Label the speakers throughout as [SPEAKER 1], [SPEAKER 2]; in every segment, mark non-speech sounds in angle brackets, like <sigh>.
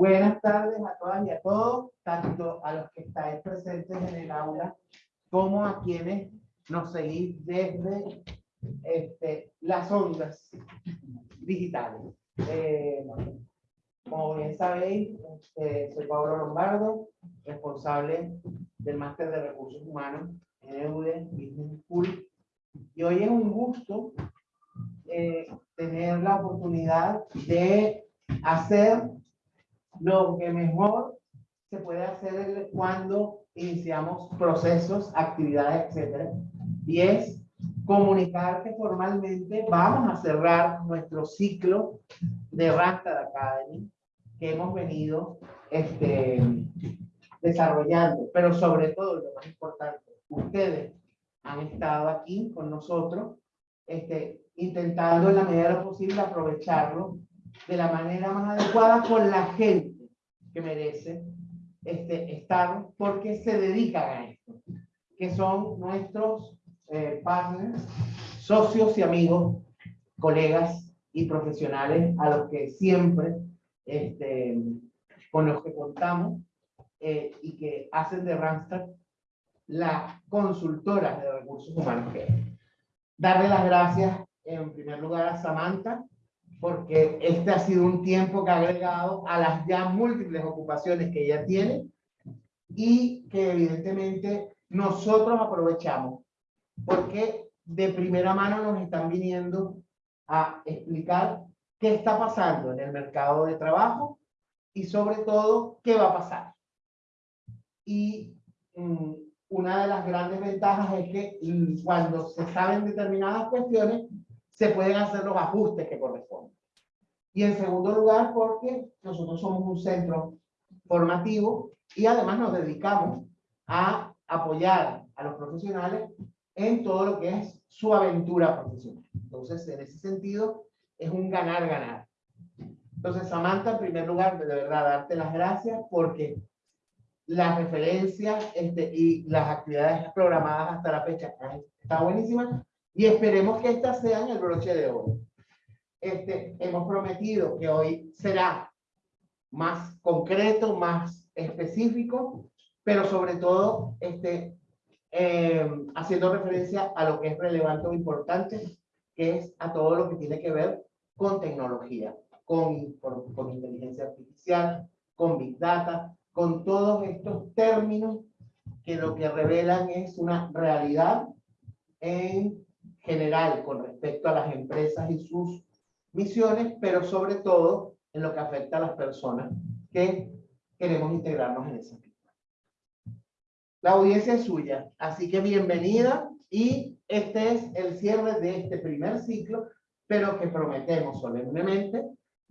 [SPEAKER 1] Buenas tardes a todas y a todos, tanto a los que estáis presentes en el aula como a quienes nos seguís desde este, las ondas digitales. Eh, como bien sabéis, este, soy Pablo Lombardo, responsable del Máster de Recursos Humanos en EUDE Business School. Y hoy es un gusto eh, tener la oportunidad de hacer lo que mejor se puede hacer cuando iniciamos procesos, actividades, etcétera, y es comunicar que formalmente. Vamos a cerrar nuestro ciclo de Randstad Academy que hemos venido este, desarrollando, pero sobre todo, lo más importante, ustedes han estado aquí con nosotros, este, intentando en la medida de lo posible aprovecharlo de la manera más adecuada con la gente que merece este, estar porque se dedican a esto, que son nuestros eh, partners, socios y amigos, colegas y profesionales a los que siempre este, con los que contamos eh, y que hacen de Randstad la consultora de recursos humanos que Darle las gracias en primer lugar a Samantha, porque este ha sido un tiempo que ha agregado a las ya múltiples ocupaciones que ella tiene y que evidentemente nosotros aprovechamos, porque de primera mano nos están viniendo a explicar qué está pasando en el mercado de trabajo y sobre todo qué va a pasar. Y mm, una de las grandes ventajas es que mm, cuando se saben determinadas cuestiones, se pueden hacer los ajustes que corresponden. Y en segundo lugar, porque nosotros somos un centro formativo y además nos dedicamos a apoyar a los profesionales en todo lo que es su aventura profesional. Entonces, en ese sentido, es un ganar-ganar. Entonces, Samantha, en primer lugar, de verdad, darte las gracias porque las referencias este, y las actividades programadas hasta la fecha está buenísima y esperemos que estas sean el broche de oro. Este, hemos prometido que hoy será más concreto, más específico, pero sobre todo este, eh, haciendo referencia a lo que es relevante o importante, que es a todo lo que tiene que ver con tecnología, con, con, inteligencia artificial, con Big Data, con todos estos términos que lo que revelan es una realidad en general con respecto a las empresas y sus misiones, pero sobre todo en lo que afecta a las personas que queremos integrarnos en esa vida. La audiencia es suya, así que bienvenida y este es el cierre de este primer ciclo pero que prometemos solemnemente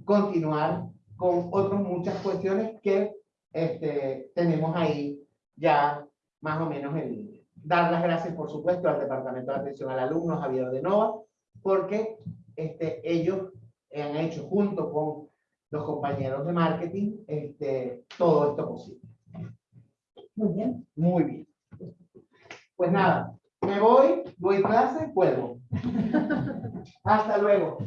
[SPEAKER 1] continuar con otras muchas cuestiones que este, tenemos ahí ya más o menos en. Dar las gracias, por supuesto, al Departamento de Atención al Alumno, Javier de Nova, porque este, ellos han hecho junto con los compañeros de marketing este, todo esto posible.
[SPEAKER 2] Muy bien.
[SPEAKER 1] Muy bien. Pues nada, me voy, doy clase, vuelvo. <laughs> Hasta luego.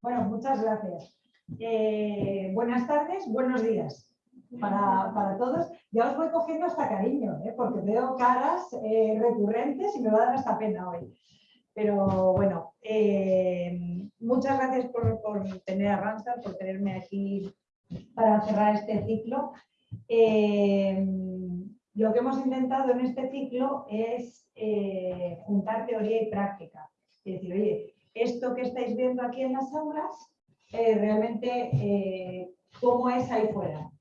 [SPEAKER 2] Bueno, muchas gracias. Eh, buenas tardes, buenos días para, todos. Ya os voy cogiendo hasta cariño, ¿eh? porque veo caras eh, recurrentes y me va a dar hasta pena hoy. Pero bueno, muchas gracias por, tener a Randstad, por tenerme aquí para cerrar este ciclo. lo que hemos intentado en este ciclo es juntar teoría y práctica. Es decir, oye, esto que estáis viendo aquí en las aulas, eh, realmente eh, cómo es ahí fuera.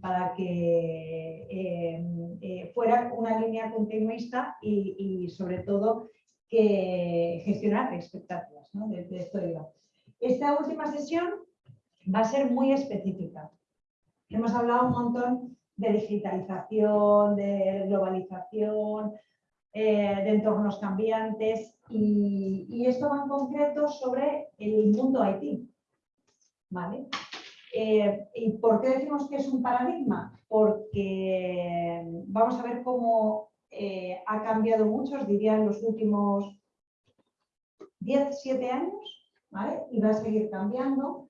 [SPEAKER 2] Para que eh, fuera una línea continuista y, sobre todo que gestionar expectativas, ¿no? De, esto Esta última sesión va a ser muy específica. Hemos hablado un montón de digitalización, de globalización, de entornos cambiantes y, esto va en concreto sobre el mundo IT. ¿Vale? Eh, ¿Y por qué decimos que es un paradigma? Porque vamos a ver cómo eh, ha cambiado mucho, diría en los últimos 10, 7 años, ¿vale? y va a seguir cambiando.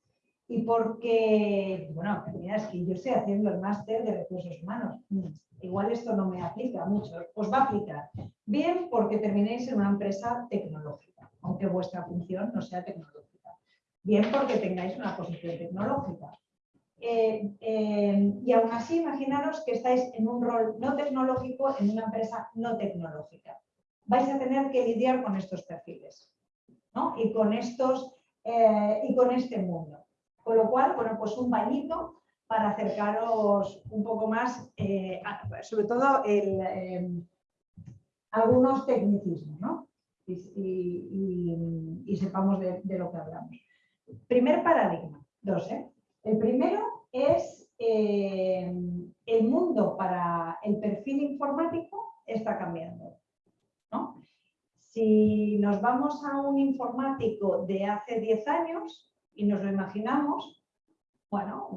[SPEAKER 2] y porque, bueno, mira, es que yo estoy haciendo el máster de recursos humanos. Igual esto no me aplica mucho, os va a aplicar. Bien porque terminéis en una empresa tecnológica, aunque vuestra función no sea tecnológica. Bien porque tengáis una posición tecnológica. Eh, eh, y aún así, imaginaros que estáis en un rol no tecnológico en una empresa no tecnológica. Vais a tener que lidiar con estos perfiles ¿no? y, con estos, eh, y con este mundo. Con lo cual, bueno, pues un bañito para acercaros un poco más, sobre todo algunos tecnicismos, ¿no? Y, sepamos de, lo que hablamos. Primer paradigma, dos, ¿eh? El primero es em, el mundo para el perfil informático está cambiando, ¿no? Si nos vamos a un informático de hace 10 años, y nos lo imaginamos, bueno,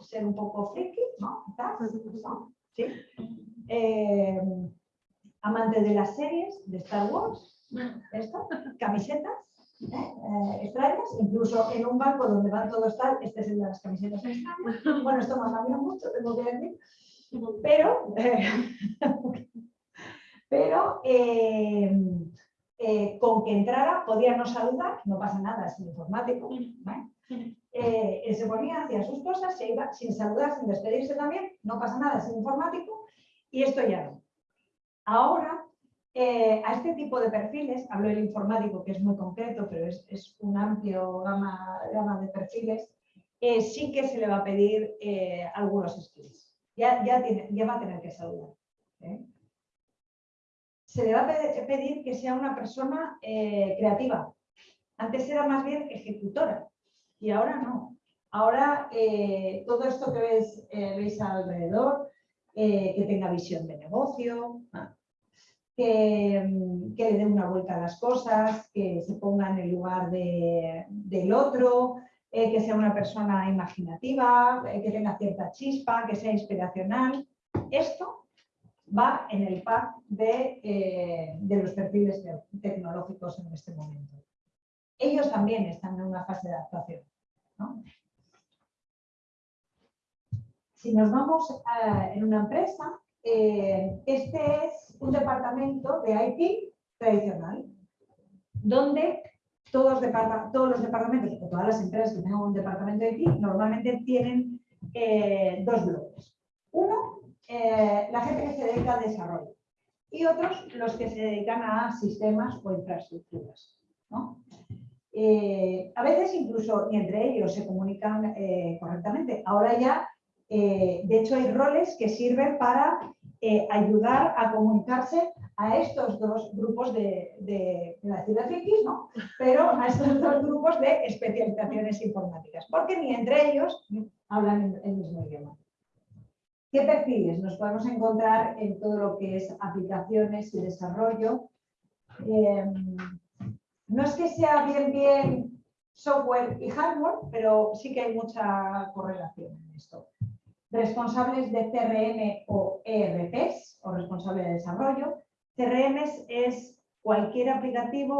[SPEAKER 2] ser un poco friki, ¿no? ¿Sí? Eh, amante de las series de Star Wars, esto, camisetas ¿eh? extrañas, incluso en un banco donde van todos tal, este es el de las camisetas extrañas. Bueno, esto me ha cambiado mucho, tengo que decir. Pero, eh, <laughs> pero eh, con que entrara podía no saludar, no pasa nada, es informático. Se ponía, hacía sus cosas, se iba sin saludar, sin despedirse también, no pasa nada, es informático, y esto ya no. Ahora, eh, a este tipo de perfiles, hablo del informático que es muy concreto, pero es, un amplio gama, de perfiles, sí que se le va a pedir algunos skills. Ya, va a tener que saludar se le va a pedir que sea una persona eh, creativa. Antes era más bien ejecutora y ahora no. Ahora eh, todo esto que eh, veis alrededor, que tenga visión de negocio, que, le dé una vuelta a las cosas, que se ponga en el lugar del otro, que sea una persona imaginativa, que tenga cierta chispa, que sea inspiracional. Esto va en el pack eh, de, los perfiles tecnológicos en este momento. Ellos también están en una fase de adaptación. Si nos vamos en una empresa, eh, este es un departamento de IT tradicional, donde todos, los departamentos o todas las empresas que tengan un departamento de IT normalmente tienen eh, dos bloques. Uno eh, la gente que se dedica al desarrollo y otros los que se dedican a sistemas o infraestructuras. A veces incluso ni entre ellos se comunican correctamente. Ahora ya, de hecho, hay roles que sirven para ayudar a comunicarse a estos dos grupos de, de, de ¿no? pero a estos dos grupos de especializaciones informáticas, porque ni entre ellos hablan el mismo idioma. ¿Qué perfiles nos podemos encontrar en todo lo que es aplicaciones y desarrollo? Em, no es que sea bien, bien software y hardware, pero sí que hay mucha correlación en esto. Responsables de CRM o ERPs, o responsable de desarrollo. CRM es cualquier aplicativo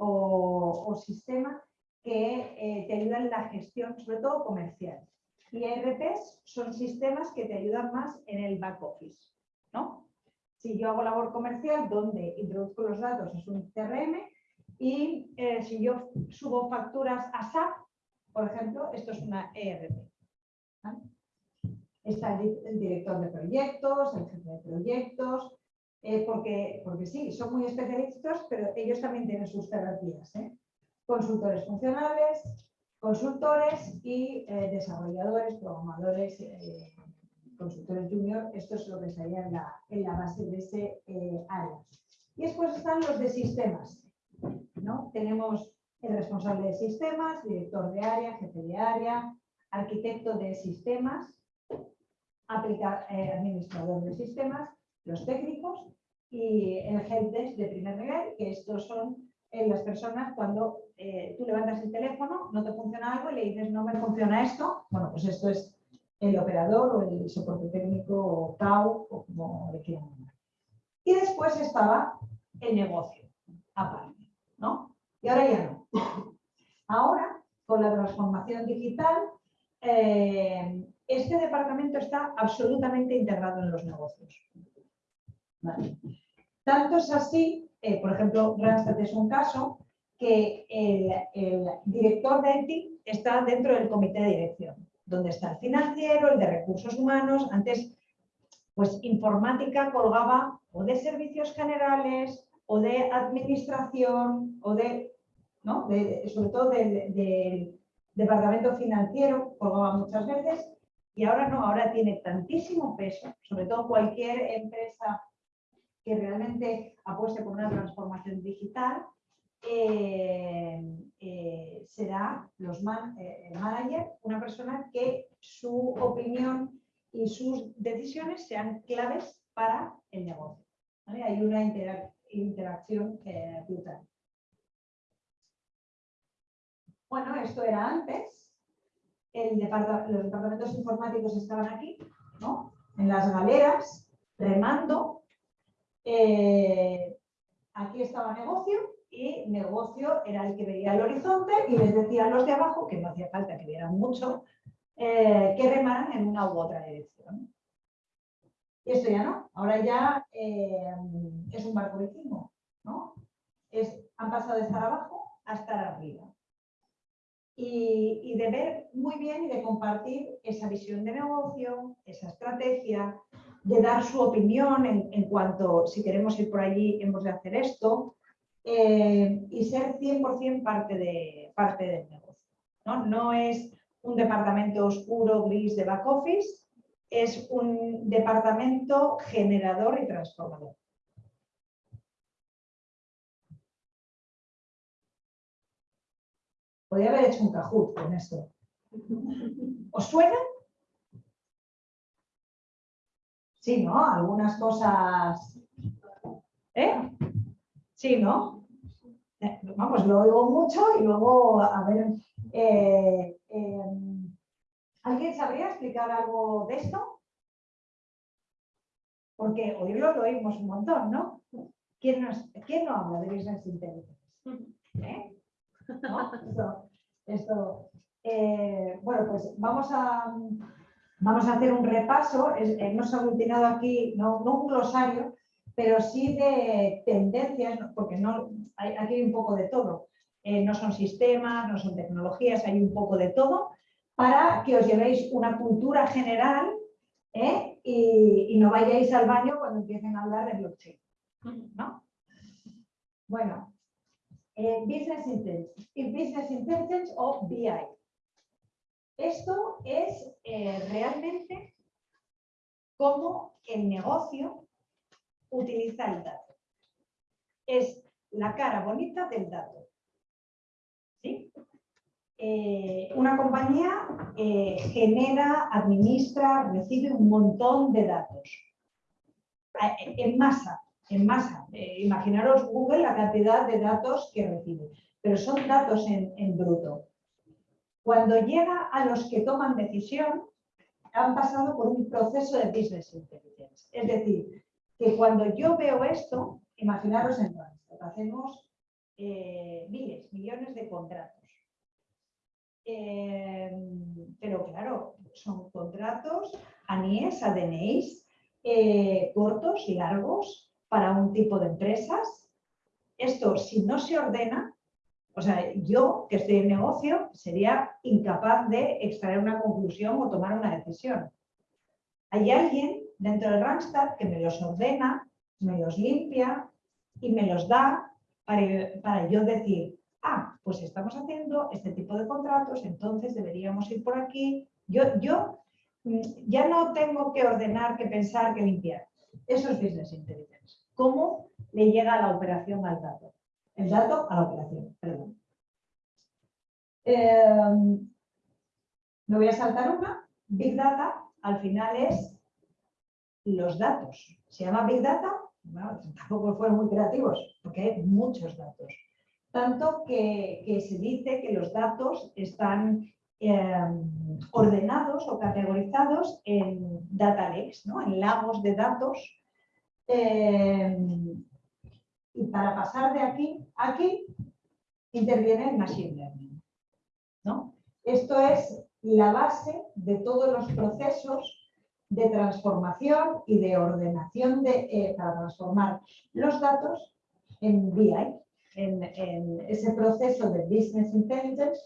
[SPEAKER 2] o, sistema que eh, te ayuda en la gestión, sobre todo comercial. Y ERPs son sistemas que te ayudan más en el back office. ¿no? Si yo hago labor comercial, donde introduzco los datos es un CRM y eh, si yo subo facturas a SAP, por ejemplo, esto es una ERP. Está el, director de proyectos, el jefe de proyectos, eh, porque, porque sí, son muy especialistas, pero ellos también tienen sus terapias. ¿eh? Consultores funcionales, consultores y eh, desarrolladores, programadores, consultores junior, esto es lo que estaría en la, en la base de ese área. Y después están los de sistemas. ¿no? Tenemos el responsable de sistemas, director de área, jefe de área, arquitecto de sistemas, administrador de sistemas, los técnicos y el helpdesk de primer nivel, que estos son en las personas cuando eh, tú levantas el teléfono, no te funciona algo y le dices no me funciona esto, bueno, pues esto es el operador o el soporte técnico o CAU o como le quieran llamar. Y después estaba el negocio, aparte, ¿no? Y ahora ya no. Ahora con la transformación digital, eh, este departamento está absolutamente integrado en los negocios. Tanto es así, eh, por ejemplo, Randstad es un caso, que el, director de IT está dentro del comité de dirección, donde está el financiero, el de recursos humanos. Antes, pues informática colgaba o de servicios generales, o de administración, o de, ¿no? sobre todo del departamento financiero, colgaba muchas veces, y ahora no, ahora tiene tantísimo peso, sobre todo cualquier empresa que realmente apueste por una transformación digital, eh, eh, será los eh, el manager una persona que su opinión y sus decisiones sean claves para el negocio. Hay una interacción brutal. Bueno, esto era antes. Los departamentos informáticos estaban aquí, ¿no? en las galeras, remando. aquí estaba negocio y negocio era el que veía el horizonte y les decía a los de abajo, que no hacía falta que vieran mucho, eh, que remaran en una u otra dirección. Y esto ya no, ahora ya eh, es un barco vikingo, ¿no? Es, han pasado de estar abajo a estar arriba. Y, de ver muy bien y de compartir esa visión de negocio, esa estrategia, de dar su opinión en, en cuanto si queremos ir por allí hemos de hacer esto, eh, y ser 100% parte, de, parte del negocio. ¿no? no es un departamento oscuro, gris de back office, es un departamento generador y transformador. Podría haber hecho un cajut con esto. ¿Os suena? Sí, ¿no? Algunas cosas... ¿Eh? Sí, ¿no? Eh, vamos, lo oigo mucho y luego, a ver, eh, em, ¿alguien sabría explicar algo de esto? Porque oírlo lo oímos un montón, ¿no? ¿Quién, no habla de Business Intelligence? ¿Eh? Esto, bueno, pues vamos a, vamos a hacer un repaso. hemos aglutinado aquí, no un glosario, pero sí de tendencias, porque no, hay, aquí hay un poco de todo. Eh, no son sistemas, no son tecnologías, hay un poco de todo, para que os llevéis una cultura general ¿eh? y, no vayáis al baño cuando empiecen a hablar de blockchain. ¿no? Bueno, eh, business, intelligence, Intelligence o BI. Esto es realmente cómo el negocio utiliza el dato. Es la cara bonita del dato. Eh, una compañía eh, genera, administra, recibe un montón de datos. Eh, en masa, en masa. imaginaros Google la cantidad de datos que recibe. Pero son datos en, en bruto. Cuando llega a los que toman decisión, han pasado por un proceso de business intelligence. Es decir, que cuando yo veo esto, imaginaros en Randstad, hacemos eh, miles, millones de contratos. Eh, pero claro, son contratos ANIES, ADNIs, eh, cortos y largos para un tipo de empresas. Esto, si no se ordena, o sea, yo que estoy en negocio, sería incapaz de extraer una conclusión o tomar una decisión. Hay alguien dentro de Randstad que me los ordena, me los limpia y me los da para, yo decir, ah, pues estamos haciendo este tipo de contratos, entonces deberíamos ir por aquí. Yo, yo mm, ya no tengo que ordenar, que pensar, que limpiar. Eso es Business Intelligence. ¿Cómo le llega la operación al dato? El dato a la operación, perdón. Em, me voy a saltar una. Big Data al final es los datos. Se llama Big Data, tampoco fueron muy creativos, porque hay muchos datos. Tanto que, se dice que los datos están em, ordenados o categorizados en data lakes, ¿no? en lagos de datos. Em, y para pasar de aquí a aquí, interviene el Machine Learning. ¿no? Esto es la base de todos los procesos de transformación y de ordenación de, eh, para transformar los datos en BI, en, ese proceso de Business Intelligence,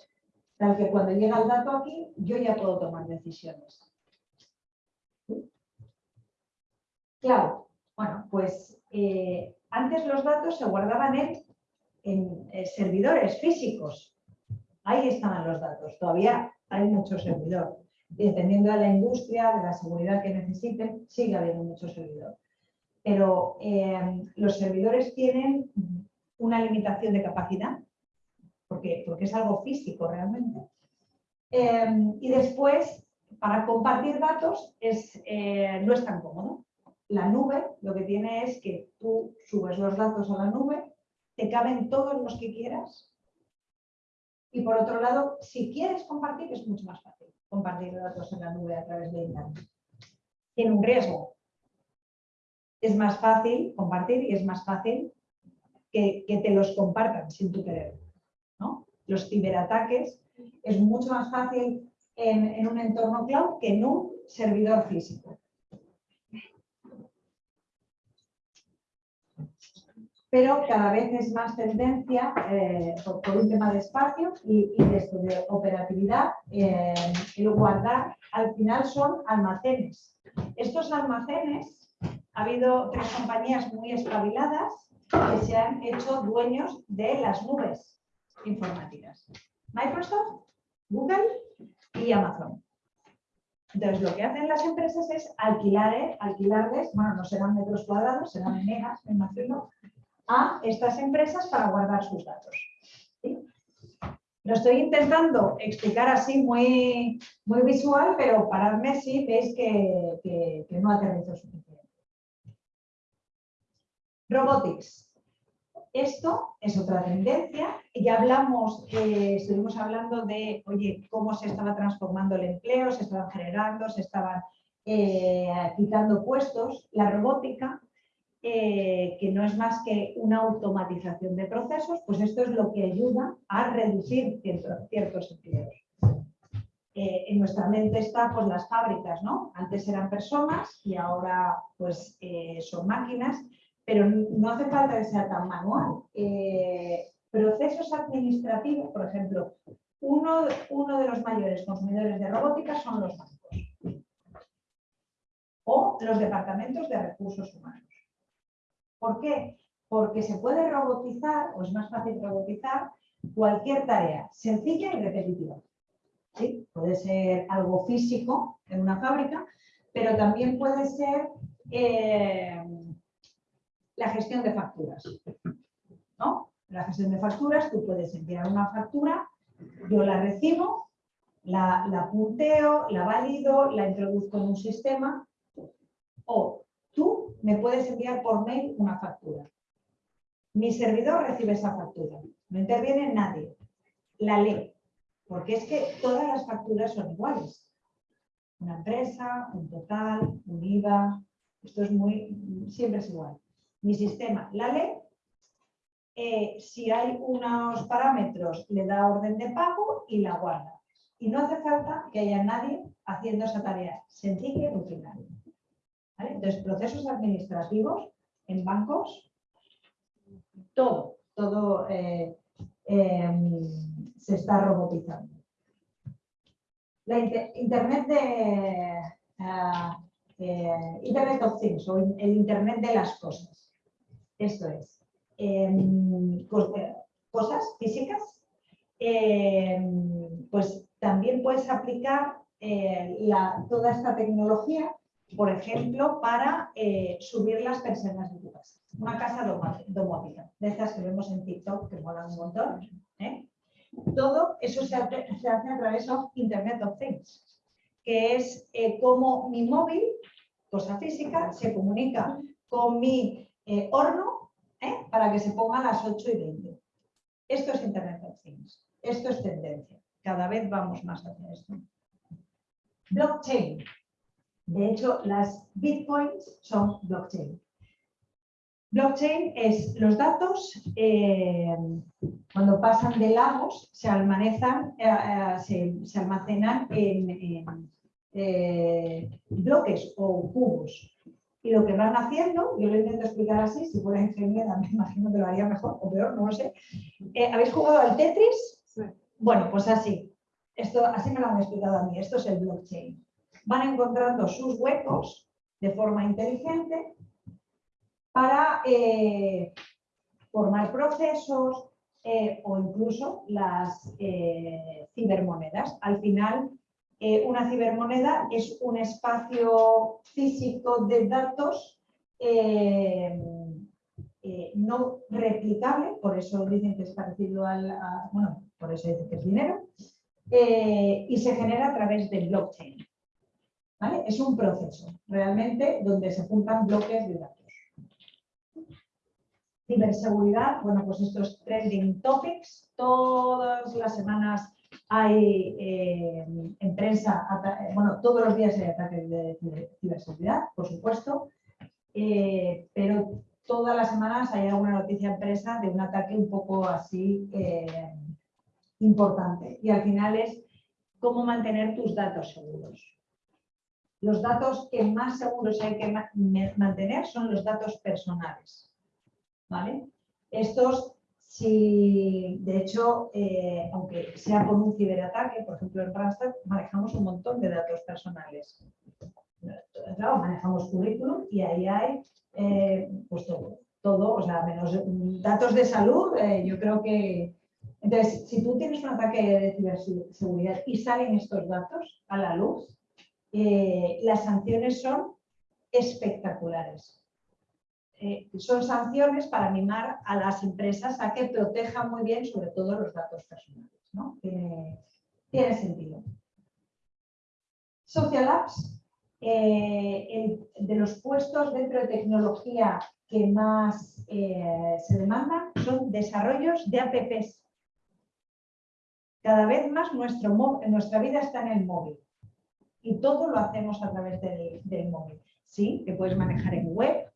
[SPEAKER 2] tal que cuando llega el dato aquí, yo ya puedo tomar decisiones. Claro, bueno, pues eh, antes los datos se guardaban en, eh, servidores físicos. Ahí estaban los datos. Todavía hay mucho servidor. Dependiendo de la industria, de la seguridad que necesiten, sigue habiendo mucho servidor. Pero eh, los servidores tienen una limitación de capacidad, porque, porque es algo físico realmente. y después, para compartir datos es, no es tan cómodo la nube lo que tiene es que tú subes los datos a la nube, te caben todos los que quieras. Y por otro lado, si quieres compartir, es mucho más fácil compartir datos en la nube a través de Internet. Tiene un riesgo. Es más fácil compartir y es más fácil que, te los compartan sin tu querer. ¿no? Los ciberataques es mucho más fácil en un entorno cloud que en un servidor físico. Pero cada vez es más tendencia, eh, por, un tema de espacio y, de, operatividad, eh, el guardar, al final son almacenes. Estos almacenes, ha habido tres compañías muy espabiladas que se han hecho dueños de las nubes informáticas. Microsoft, Google y Amazon. Entonces, lo que hacen las empresas es alquilar, eh, alquilarles, bueno, no serán metros cuadrados, serán megas, me imagino, a estas empresas para guardar sus datos. Lo estoy intentando explicar así muy, muy visual, pero paradme si veis que, no aterrizo suficiente. Robotics. Esto es otra tendencia. Ya hablamos, estuvimos hablando de, oye, cómo se estaba transformando el empleo, se estaban generando, se estaban eh, quitando puestos. La robótica eh, que no es más que una automatización de procesos, pues esto es lo que ayuda a reducir ciertos, empleos. Eh, en nuestra mente está pues, las fábricas, ¿no? Antes eran personas y ahora pues, eh, son máquinas, pero no hace falta que sea tan manual. procesos administrativos, por ejemplo, uno de los mayores consumidores de robótica son los bancos o los departamentos de recursos humanos. ¿Por qué? Porque se puede robotizar, o es más fácil robotizar, cualquier tarea sencilla y repetitiva. Puede ser algo físico en una fábrica, pero también puede ser eh, la gestión de facturas. ¿no? La gestión de facturas, tú puedes enviar una factura, yo la recibo, la, la punteo, la valido, la introduzco en un sistema, o tú me puedes enviar por mail una factura. Mi servidor recibe esa factura. No interviene nadie. La lee. Porque es que todas las facturas son iguales. Una empresa, un total, un IVA. Esto es muy, siempre es igual. Mi sistema la lee. Eh, si hay unos parámetros, le da orden de pago y la guarda. Y no hace falta que haya nadie haciendo esa tarea sencilla y rutinaria. Entonces, procesos administrativos en bancos, todo, todo eh, em, se está robotizando. La Internet de ah, eh, Internet of Things o el Internet de las cosas. Esto es, em, cosas físicas, em, pues también puedes aplicar eh, toda esta tecnología por ejemplo, para eh, subir las persianas de tu casa. Una casa domótica, de estas que vemos en TikTok, que molan un montón. ¿eh? Todo eso se hace, a través de Internet of Things, que es eh, como mi móvil, cosa física, se comunica con mi horno para que se ponga a las 8 y 20. Esto es Internet of Things. Esto es tendencia. Cada vez vamos más hacia esto. Blockchain. De hecho, las bitcoins son blockchain. Blockchain es los datos, eh, cuando pasan de lagos, se, almacenan, se, almacenan en, bloques o cubos. Y lo que van haciendo, yo lo intento explicar así, si fuera ingeniera me <laughs> imagino que lo haría mejor o peor, no lo sé. ¿Habéis jugado al Tetris? Bueno, pues así. Esto, así me lo han explicado a mí. Esto es el blockchain. Van encontrando sus huecos de forma inteligente para eh, formar procesos eh, o incluso las eh, cibermonedas. Al final, una cibermoneda es un espacio físico de datos no replicable, por eso dicen que es parecido al, bueno, por eso dicen que es dinero, y se genera a través del blockchain. Es un proceso realmente donde se juntan bloques de datos. Ciberseguridad, bueno, pues estos trending topics, todas las semanas hay eh, en prensa, eh, bueno, todos los días hay ataques de ciberseguridad, por supuesto, eh, pero todas las semanas hay alguna noticia en prensa de un ataque un poco así importante. Y al final es cómo mantener tus datos seguros. Los datos que más seguros hay que mantener son los datos personales. ¿vale? Estos, si de hecho, eh, aunque sea con un ciberataque, por ejemplo en Randstad, manejamos un montón de datos personales. Claro, manejamos currículum y ahí hay eh, pues todo, todo, o sea, menos datos de salud, eh, yo creo que... Entonces, si tú tienes un ataque de ciberseguridad y salen estos datos a la luz, las sanciones son espectaculares. Eh, son sanciones para animar a las empresas a que protejan muy bien sobre todo los datos personales. Tiene, sentido. Social Apps, eh, de los puestos dentro de tecnología que más eh, se demandan son desarrollos de apps. Cada vez más nuestra vida está en el móvil y todo lo hacemos a través del, móvil. Sí, que puedes manejar en web,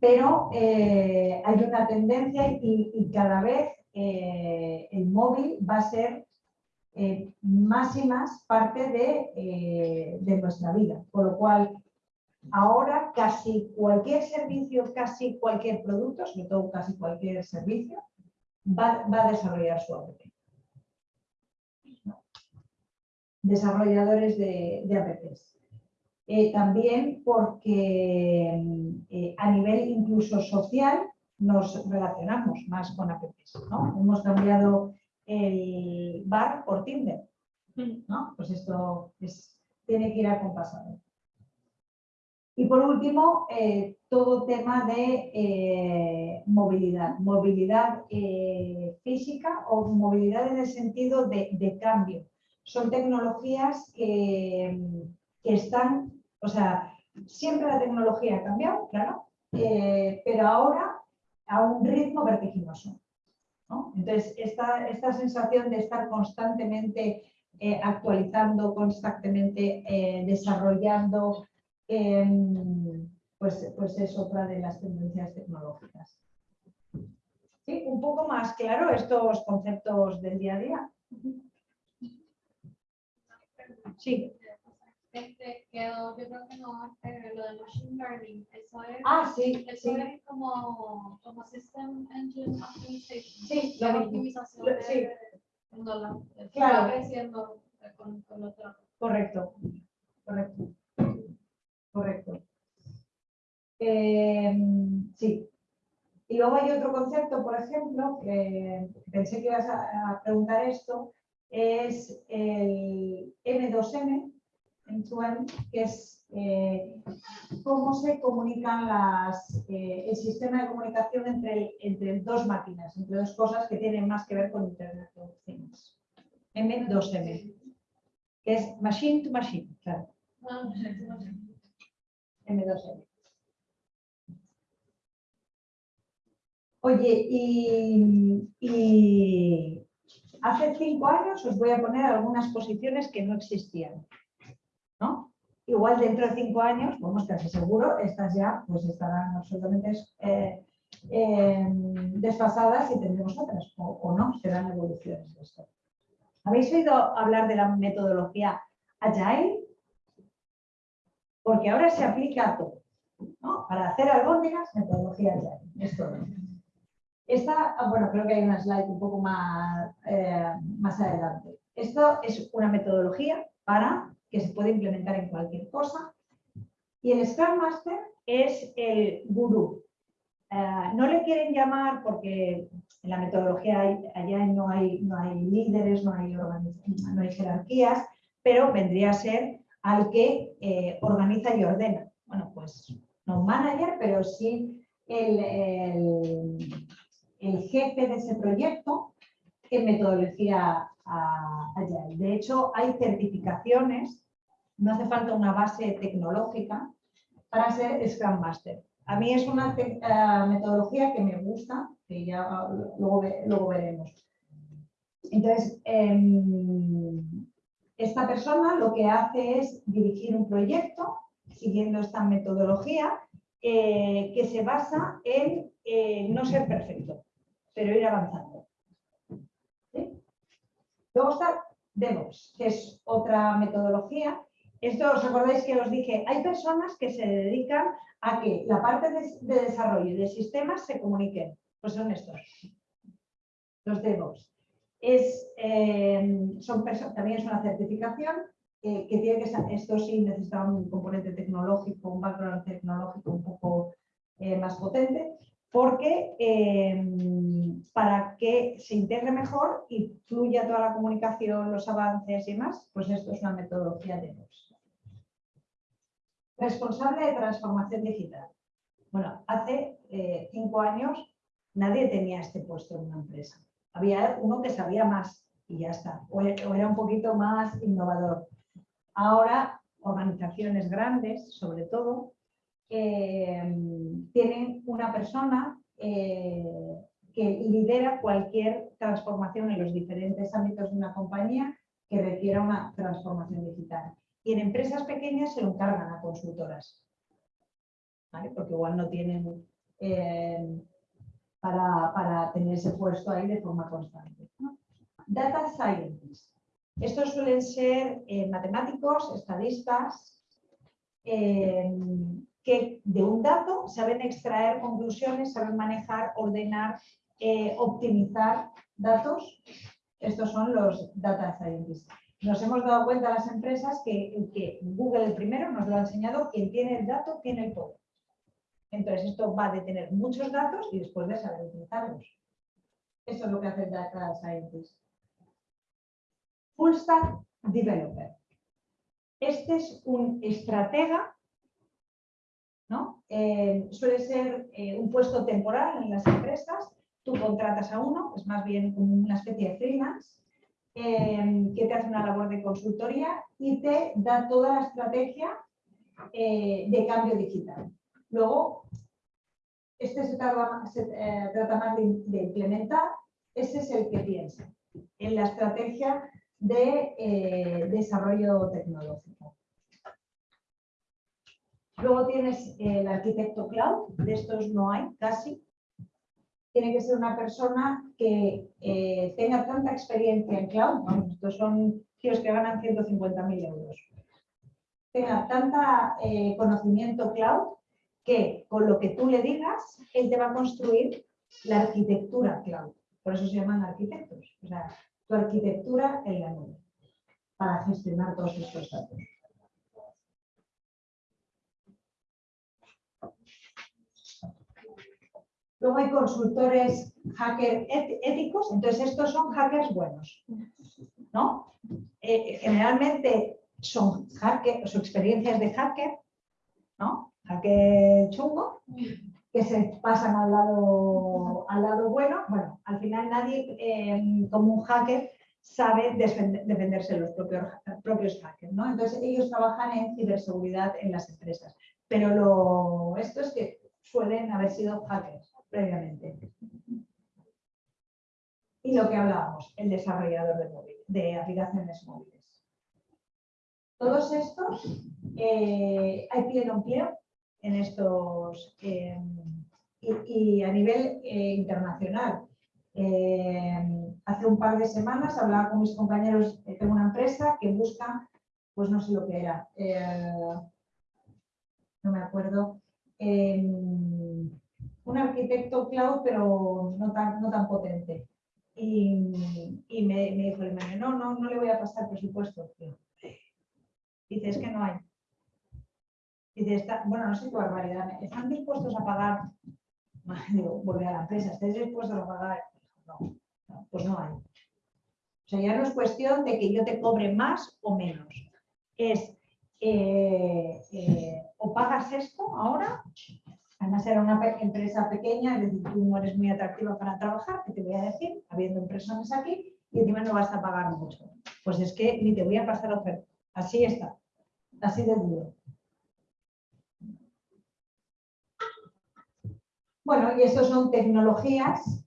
[SPEAKER 2] pero eh, hay una tendencia y, cada vez eh, el móvil va a ser eh, más y más parte de, nuestra vida, por lo cual ahora casi cualquier servicio, casi cualquier producto, sobre todo casi cualquier servicio, va, a desarrollar su app. Desarrolladores de, de apps. Eh, también porque eh, a nivel incluso social nos relacionamos más con apps. ¿no? Hemos cambiado el bar por Tinder. ¿no? Pues esto tiene que ir acompasado. Y por último, eh, todo tema de movilidad. Movilidad física o movilidad en el sentido de, cambio. Son tecnologías que, que están o sea, siempre la tecnología ha cambiado, claro, eh, pero ahora a un ritmo vertiginoso. Entonces, esta, esta, sensación de estar constantemente eh, actualizando, constantemente eh, desarrollando, em, pues, pues es otra de las tendencias tecnológicas. ¿Sí? Un poco más claro estos conceptos del día a día. Sí.
[SPEAKER 3] Este, quedó, yo creo que no, este, lo de Machine Learning, eso es,
[SPEAKER 2] ah, sí,
[SPEAKER 3] eso es como, como System Engine Optimization.
[SPEAKER 2] Sí,
[SPEAKER 3] la optimización
[SPEAKER 2] sí.
[SPEAKER 3] claro. Creciendo con, con otro.
[SPEAKER 2] Correcto, correcto, correcto. Eh, sí. Y luego hay otro concepto, por ejemplo, que pensé que ibas a, a preguntar esto, es el M2M, que es eh, cómo se comunican las, eh, el sistema de comunicación entre, entre dos máquinas, entre dos cosas que tienen más que ver con Internet of Things. M2M, que es Machine to Machine, claro. M2M. Oye, y, y hace cinco años os voy a poner algunas posiciones que no existían. igual dentro de cinco años, vamos casi seguro, estas ya pues estarán absolutamente eh, eh, desfasadas y tendremos otras, o, o no, serán evoluciones de esto. ¿Habéis oído hablar de la metodología Agile? Porque ahora se aplica a todo. ¿no? Para hacer albóndigas, metodología Agile. Esto Esta, ah, bueno, creo que hay una slide un poco más, eh, más adelante. Esto es una metodología para que se puede implementar en cualquier cosa. Y el Scrum Master es el gurú. Eh, no le quieren llamar porque en la metodología allá no hay, no hay líderes, no hay, no hay jerarquías, pero vendría a ser al que eh, organiza y ordena. Bueno, pues no un manager, pero sí el, jefe de ese proyecto en metodología allá. De hecho, hay certificaciones, no hace falta una base tecnológica para ser Scrum Master. A mí es una eh, metodología que me gusta, que ya luego, luego veremos. Entonces, em, esta persona lo que hace es dirigir un proyecto siguiendo esta metodología eh, que se basa en eh, no ser perfecto, pero ir avanzando. Luego está DevOps, que es otra metodología. Esto os acordáis que os dije, hay personas que se dedican a que la parte de, de desarrollo de sistemas se comuniquen. Pues son estos, los DevOps es, eh, son también es una certificación que tiene que ser, esto sí necesita un componente tecnológico, un background tecnológico un poco eh, más potente, porque eh, para que se integre mejor y fluya toda la comunicación, los avances y más, pues esto es una metodología de DevOps. Responsable de transformación digital. Bueno, hace cinco años nadie tenía este puesto en una empresa había uno que sabía más y ya está, o era un poquito más innovador. Ahora, organizaciones grandes, sobre todo, eh, tienen una persona eh, que lidera cualquier transformación en los diferentes ámbitos de una compañía que requiera una transformación digital. Y en empresas pequeñas se lo encargan a consultoras, porque igual no tienen eh, para, tener ese puesto ahí de forma constante. Data Scientists. Estos suelen ser eh, matemáticos, estadistas, que de un dato saben extraer conclusiones, saben manejar, ordenar, eh, optimizar datos. Estos son los Data Scientists. Nos hemos dado cuenta las empresas que, Google el primero nos lo ha enseñado, quien tiene el dato tiene el. Entonces, esto va de tener muchos datos y después de saber utilizarlos. Eso es lo que hace el Data Scientist. Full Stack Developer. Este es un estratega, ¿no? Eh, suele ser eh, un puesto temporal en las empresas. Tú contratas a uno, es más bien como una especie de freelance, eh, que te hace una labor de consultoría y te da toda la estrategia de cambio digital. Luego, este se trata, más de, implementar, ese es el que piensa en la estrategia de desarrollo tecnológico. Luego tienes el arquitecto cloud, de estos no hay casi. Tiene que ser una persona que eh, tenga tanta experiencia en cloud, estos son tíos que ganan 150.000 euros, tenga tanta conocimiento cloud que con lo que tú le digas, él te va a construir la arquitectura cloud. Por eso se llaman arquitectos. O sea, tu arquitectura en la nube para gestionar todos estos datos. Luego hay consultores hacker éticos, entonces estos son hackers buenos. ¿no? Eh, generalmente son hacker, su experiencias de hacker, ¿no? que chungo, que se pasan al lado, al lado bueno. Bueno, al final nadie eh, como un hacker sabe defenderse de los propios, propios hackers. ¿no? Entonces ellos trabajan en ciberseguridad en las empresas. Pero lo, esto es que suelen haber sido hackers previamente. Y lo que hablábamos, el desarrollador de, móvil, de aplicaciones móviles. Todos estos eh, hay pleno empleo en estos eh, y, a nivel eh, internacional. hace un par de semanas hablaba con mis compañeros, tengo una empresa que busca, pues no sé lo que era, no me acuerdo, un arquitecto cloud, pero no tan, no tan potente. Y, y me, me, dijo el no, no, no le voy a pasar presupuesto. Dice, es que no hay. Dice, está, bueno, no sé qué barbaridad, ¿están dispuestos a pagar? <laughs> Digo, volver a la empresa, ¿estáis dispuestos a pagar? No, pues no hay. O sea, ya no es cuestión de que yo te cobre más o menos. Es, eh, eh, o pagas esto ahora Además era una empresa pequeña, es decir, tú no eres muy atractiva para trabajar, que te voy a decir, habiendo empresas aquí, y encima no vas a pagar mucho. Pues es que ni te voy a pasar oferta. Así está, así de duro. Bueno, y estas son tecnologías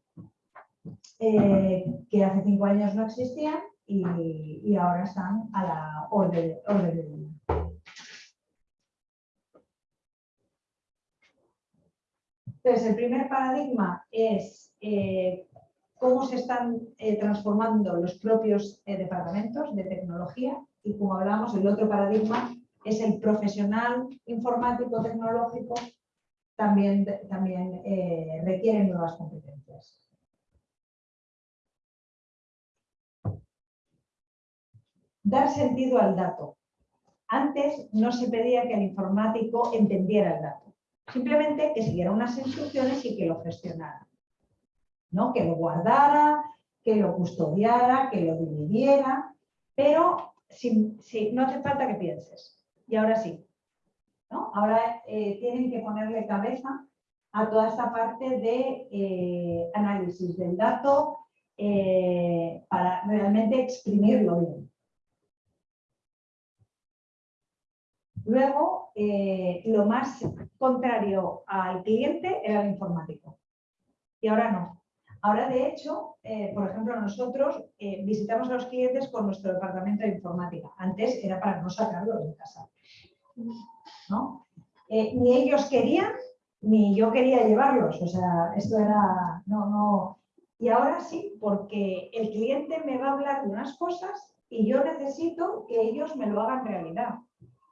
[SPEAKER 2] eh, que hace cinco años no existían y, ahora están a la orden del día. Entonces, el primer paradigma es eh, cómo se están eh, transformando los propios eh, departamentos de tecnología y como hablamos, el otro paradigma es el profesional informático tecnológico también, también requiere nuevas competencias. Dar sentido al dato. Antes no se pedía que el informático entendiera el dato Simplemente que siguiera unas instrucciones y que lo gestionara. ¿no? Que lo guardara, que lo custodiara, que lo dividiera, pero si, no hace falta que pienses. Y ahora sí. ¿no? Ahora eh, tienen que ponerle cabeza a toda esta parte de eh, análisis del dato eh, para realmente exprimirlo bien. Luego, eh, lo más contrario al cliente era el informático. Y ahora no. Ahora, de hecho, eh, por ejemplo, nosotros eh, visitamos a los clientes con nuestro departamento de informática. Antes era para no sacarlos de casa. ni ellos querían, ni yo quería llevarlos. O sea, esto era... No, no. Y ahora sí, porque el cliente me va a hablar de unas cosas y yo necesito que ellos me lo hagan realidad.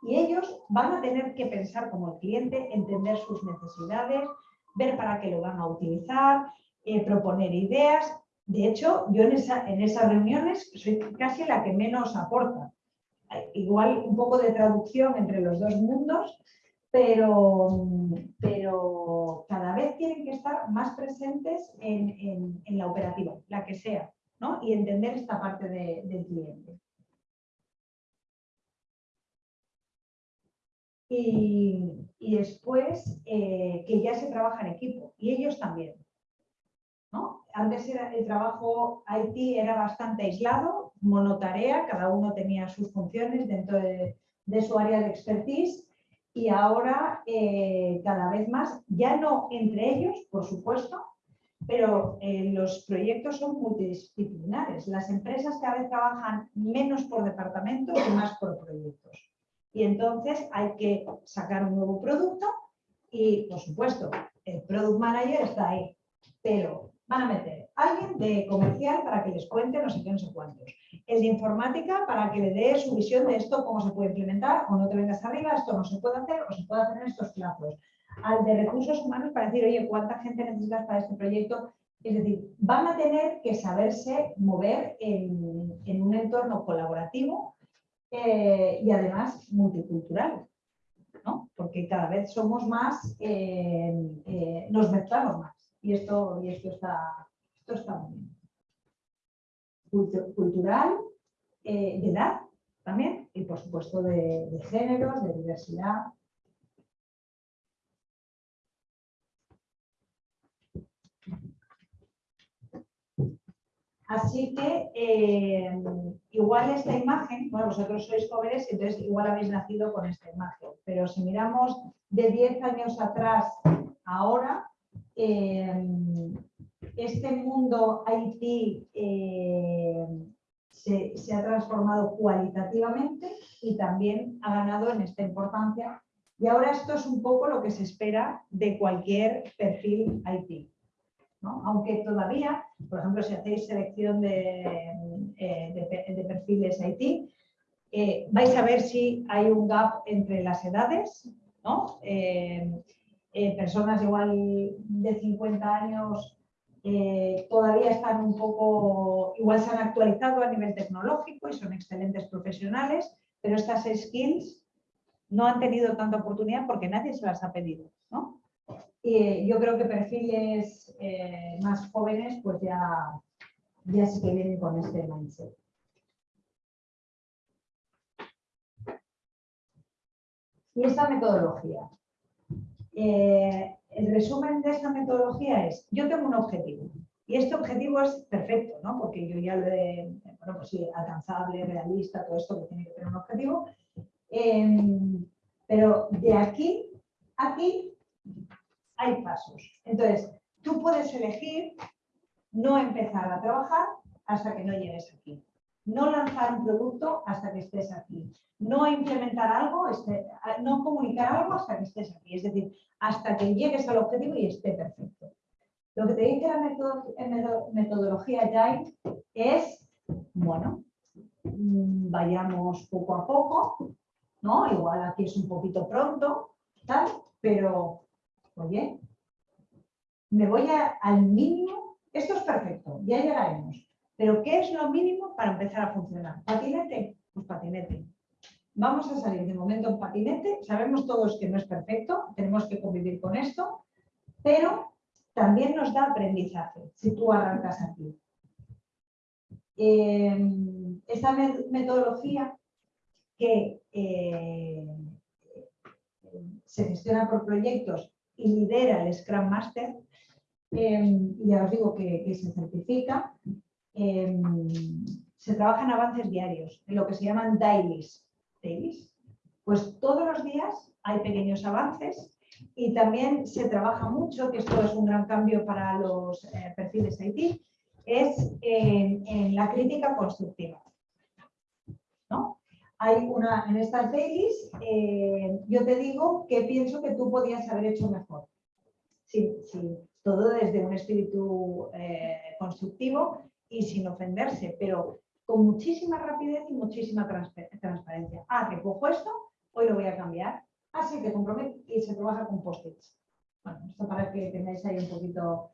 [SPEAKER 2] Y ellos van a tener que pensar como el cliente, entender sus necesidades, ver para qué lo van a utilizar, eh, proponer ideas. De hecho, yo en, en esas reuniones soy casi la que menos aporta. Igual un poco de traducción entre los dos mundos, pero, pero cada vez tienen que estar más presentes en, la operativa, la que sea, ¿no? y entender esta parte del cliente. Y, después eh, que ya se trabaja en equipo y ellos también. ¿no? Antes el trabajo IT era bastante aislado, monotarea, cada uno tenía sus funciones dentro de, su área de expertise y ahora eh, cada vez más, ya no entre ellos, por supuesto, pero eh, los proyectos son multidisciplinares. Las empresas cada vez trabajan menos por departamentos y más por proyectos. Y entonces hay que sacar un nuevo producto y, por supuesto, el Product Manager está ahí, pero van a meter a alguien de comercial para que les cuente no sé qué, no sé cuántos. El de informática para que le dé su visión de esto, cómo se puede implementar, o no te vengas arriba, esto no se puede hacer, o se puede hacer en estos plazos. Al de recursos humanos para decir, oye, ¿cuánta gente necesitas para este proyecto? Es decir, van a tener que saberse mover en, en un entorno colaborativo eh, y además multicultural, ¿no? porque cada vez somos más, eh, eh, nos mezclamos más y esto, y esto, está, esto está muy bien. Cultural, de edad también y por supuesto de, de géneros, de diversidad. Así que eh, igual esta imagen, bueno, vosotros sois jóvenes, entonces igual habéis nacido con esta imagen, pero si miramos de 10 años atrás ahora, eh, este mundo IT eh, se, se ha transformado cualitativamente y también ha ganado en esta importancia. Y ahora esto es un poco lo que se espera de cualquier perfil IT. ¿no? Aunque todavía, por ejemplo, si hacéis selección de, eh, perfiles IT, eh, vais a ver si hay un gap entre las edades, ¿no? Eh, personas igual de 50 años todavía están un poco, igual se han actualizado a nivel tecnológico y son excelentes profesionales, pero estas skills no han tenido tanta oportunidad porque nadie se las ha pedido, ¿no? Y eh, yo creo que perfiles eh, más jóvenes pues ya, ya sí que vienen con este mindset. Y esta metodología. Eh, el resumen de esta metodología es, yo tengo un objetivo y este objetivo es perfecto, ¿no? Porque yo ya lo he, bueno, pues sí, alcanzable, realista, todo esto que tiene que tener un objetivo. Em, pero de aquí a aquí hay pasos. Entonces, tú puedes elegir no empezar a trabajar hasta que no llegues aquí. No lanzar un producto hasta que estés aquí. No implementar algo, este- no comunicar algo hasta que estés aquí. Es decir, hasta que llegues al objetivo y esté perfecto. Lo que te dice la meto- meto- metodología Agile es, bueno, mm, vayamos poco a poco, ¿no? Igual aquí es un poquito pronto, tal, pero, oye, me voy al mínimo, esto es perfecto, ya llegaremos, pero ¿qué es lo mínimo para empezar a funcionar? ¿Patinete? Pues patinete. Vamos a salir de momento en patinete, sabemos todos que no es perfecto, tenemos que convivir con esto, pero también nos da aprendizaje si tú arrancas aquí. Eh, esta me- metodología que eh, se gestiona por proyectos y lidera el Scrum Master, eh, ya os digo que, se certifica, eh, se trabaja en avances diarios, en lo que se llaman dailies. dailies. Pues todos los días hay pequeños avances y también se trabaja mucho, que esto es un gran cambio para los eh, perfiles IT, es en la crítica constructiva. Hay una, en estas dailies, eh, yo te digo que pienso que tú podías haber hecho mejor. Sí, sí, todo desde un espíritu eh, constructivo y sin ofenderse, pero con muchísima rapidez y muchísima transpa- transparencia. Ah, recojo esto, hoy lo voy a cambiar. Ah, sí, te comprometo y se trabaja con post-its. Bueno, esto para que tengáis ahí un poquito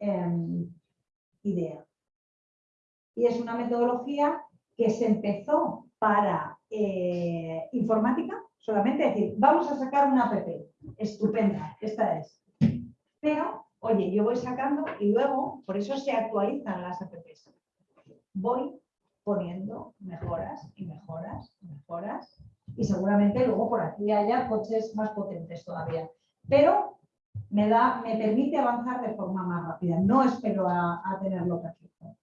[SPEAKER 2] em, idea. Y es una metodología que se empezó para eh, informática, solamente decir, vamos a sacar una app. Estupenda, esta es. Pero, oye, yo voy sacando y luego, por eso se actualizan las apps. Voy poniendo mejoras y mejoras y mejoras y seguramente luego por aquí haya coches más potentes todavía. Pero me, da, me permite avanzar de forma más rápida. No espero a, a tenerlo perfecto.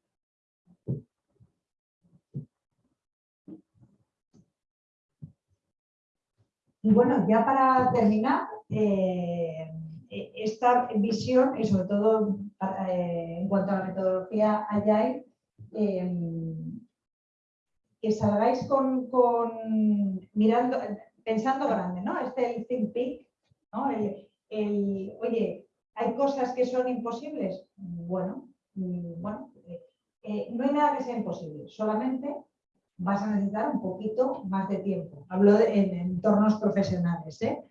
[SPEAKER 2] Y bueno, ya para terminar, eh, esta visión y sobre todo eh, en cuanto a la metodología Agile, eh, que salgáis con, mirando, pensando grande, ¿no? Este el think big, ¿no? Oye, ¿hay cosas que son imposibles? Bueno, bueno, eh, no hay nada que sea imposible, solamente vas a necesitar un poquito más de tiempo. Hablo de, en entornos profesionales, ¿eh?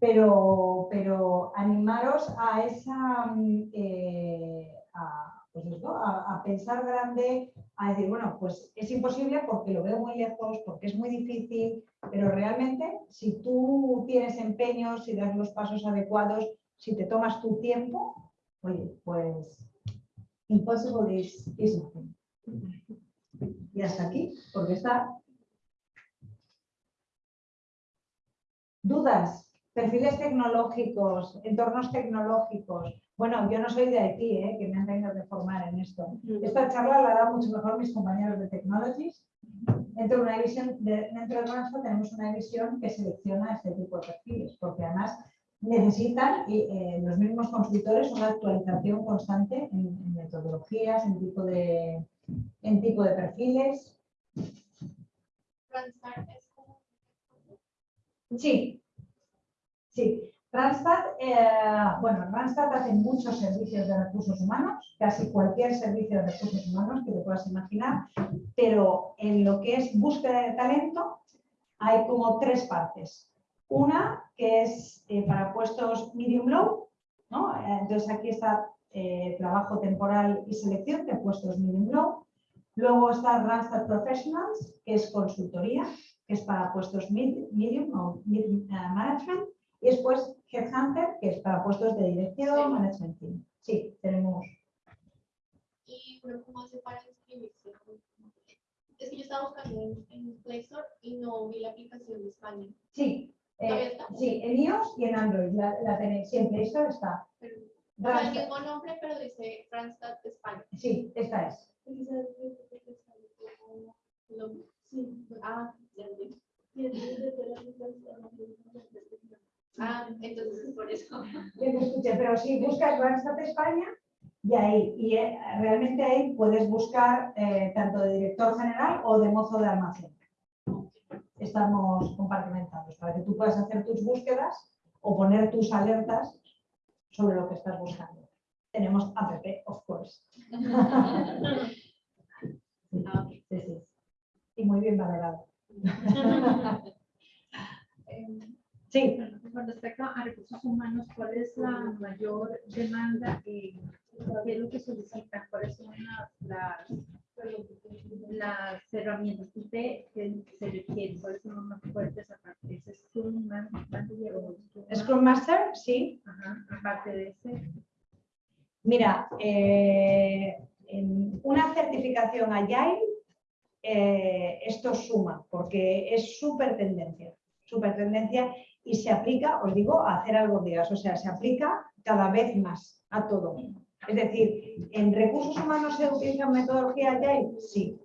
[SPEAKER 2] Pero, pero animaros a esa mm, eh, a, pues a, pensar grande, a decir, bueno, pues es imposible porque lo veo muy lejos, porque es muy difícil, pero realmente si tú tienes empeño, si das los pasos adecuados, si te tomas tu tiempo, oye, pues impossible is nothing. Y hasta aquí, porque está. Dudas, perfiles tecnológicos, entornos tecnológicos. Bueno, yo no soy de IT, ¿eh? que me han tenido que formar en esto. Esta charla la dan mucho mejor mis compañeros de Technologies. Dentro de una división, de, dentro de Transfer tenemos una división que selecciona este tipo de perfiles, porque además necesitan y, eh, los mismos consultores una actualización constante en, en metodologías, en tipo de, en tipo de perfiles
[SPEAKER 3] como.
[SPEAKER 2] Sí, sí. Randstad, eh, bueno, Randstad hace muchos servicios de recursos humanos, casi cualquier servicio de recursos humanos que te puedas imaginar, pero en lo que es búsqueda de talento hay como tres partes. Una que es eh, para puestos medium-low, ¿no? Entonces aquí está eh, trabajo temporal y selección de puestos medium-low. Luego está Randstad Professionals, que es consultoría, que es para puestos mid- medium o mid eh, management. Y después Headhunter, que es para puestos de dirección,
[SPEAKER 3] Sí.
[SPEAKER 2] management team. Sí, tenemos.
[SPEAKER 3] Y uno cómo hace para inscribirse. Es que yo estaba buscando en, en Play Store y no vi la aplicación de España.
[SPEAKER 2] Sí, eh, sí, en iOS y en Android la, la tenéis siempre. Esta está.
[SPEAKER 3] Pero, o sea, el mismo nombre, pero dice Randstad España.
[SPEAKER 2] Sí, esta es.
[SPEAKER 3] Sí. Ah. Ah, entonces es por eso.
[SPEAKER 2] que te escuche, pero si buscas Randstad España, y ahí, y eh, realmente ahí puedes buscar eh, tanto de director general o de mozo de almacén. Estamos compartimentados para que tú puedas hacer tus búsquedas o poner tus alertas sobre lo que estás buscando. Tenemos app, of course. <laughs> Sí, sí. Y muy bien valorado. <laughs> Sí,
[SPEAKER 4] Con respecto a recursos humanos, ¿cuál es la mayor demanda? y ¿Qué es lo que solicitan? ¿Cuáles son las, herramientas que se requieren? ¿Cuáles son los más fuertes aparte de ese Scrum Scrum Ma-
[SPEAKER 2] Scrum Master, sí.
[SPEAKER 4] Ajá, aparte de ese.
[SPEAKER 2] Mira, eh, en una certificación Agile, eh, esto suma, porque es súper tendencia, súper tendencia y se aplica, os digo, a hacer algo días, o sea, se aplica cada vez más a todo. Es decir, ¿en recursos humanos se utiliza metodología Agile? Sí,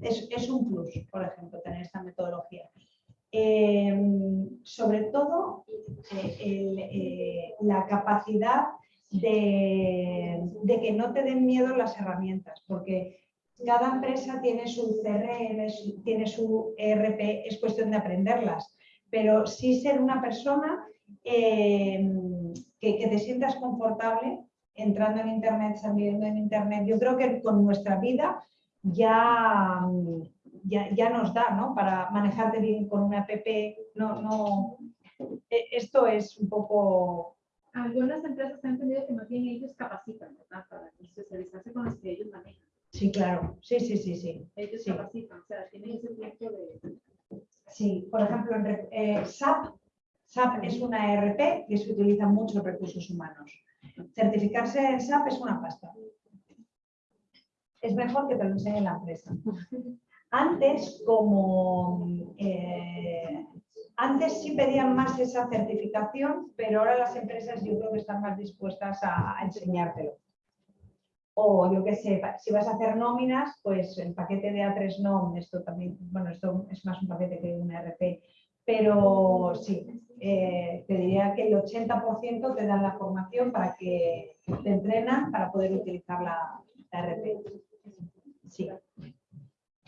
[SPEAKER 2] es, un plus, por ejemplo, tener esta metodología. Eh, sobre todo, eh, la capacidad de que no te den miedo las herramientas, porque cada empresa tiene su CRM, tiene su ERP, es cuestión de aprenderlas, pero sí ser una persona eh, que, que te sientas confortable entrando en Internet, saliendo en Internet. Yo creo que con nuestra vida ya, ya, ya nos da, ¿no? Para manejarte bien con una app, no, no, e- esto es un poco
[SPEAKER 4] Algunas empresas han entendido que más bien ellos capacitan, ¿verdad? Para especializarse con los que ellos manejan.
[SPEAKER 2] Sí, claro. Sí, sí, sí, sí.
[SPEAKER 4] Ellos
[SPEAKER 2] Sí.
[SPEAKER 4] capacitan, o sea, tienen ese tiempo de...
[SPEAKER 2] Sí, por ejemplo, en eh, SAP, SAP es una ERP que se utiliza mucho en recursos humanos. Certificarse en SAP es una pasta. Es mejor que te lo enseñe la empresa. Antes, como eh, antes sí pedían más esa certificación, pero ahora las empresas yo creo que están más dispuestas a, a enseñártelo. O yo qué sé, si vas a hacer nóminas, pues el paquete de A3 NOM, esto también, bueno, esto es más un paquete que un ERP, pero sí, eh, te diría que el 80% te dan la formación para que te entrenan para poder utilizar la, la ERP. Sí.